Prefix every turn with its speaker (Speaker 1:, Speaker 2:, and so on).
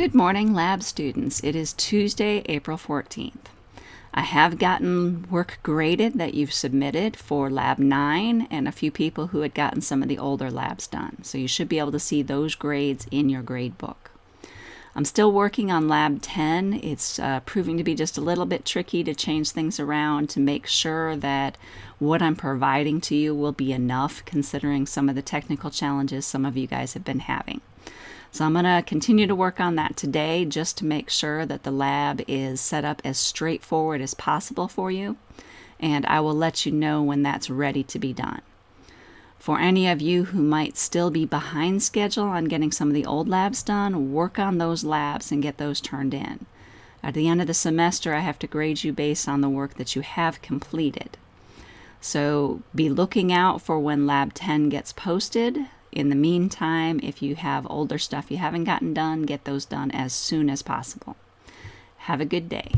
Speaker 1: Good morning, lab students. It is Tuesday, April 14th. I have gotten work graded that you've submitted for Lab 9 and a few people who had gotten some of the older labs done. So you should be able to see those grades in your grade book. I'm still working on Lab 10. It's uh, proving to be just a little bit tricky to change things around to make sure that what I'm providing to you will be enough considering some of the technical challenges some of you guys have been having. So I'm going to continue to work on that today just to make sure that the lab is set up as straightforward as possible for you. And I will let you know when that's ready to be done. For any of you who might still be behind schedule on getting some of the old labs done, work on those labs and get those turned in. At the end of the semester, I have to grade you based on the work that you have completed. So be looking out for when Lab 10 gets posted in the meantime, if you have older stuff you haven't gotten done, get those done as soon as possible. Have a good day.